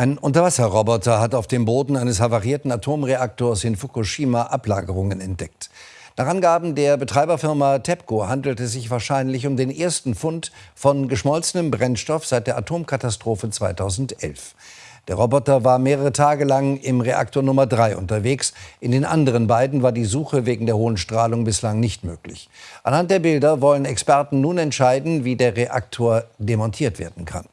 Ein Unterwasserroboter hat auf dem Boden eines havarierten Atomreaktors in Fukushima Ablagerungen entdeckt. Nach Angaben der Betreiberfirma TEPCO handelt es sich wahrscheinlich um den ersten Fund von geschmolzenem Brennstoff seit der Atomkatastrophe 2011. Der Roboter war mehrere Tage lang im Reaktor Nummer 3 unterwegs. In den anderen beiden war die Suche wegen der hohen Strahlung bislang nicht möglich. Anhand der Bilder wollen Experten nun entscheiden, wie der Reaktor demontiert werden kann.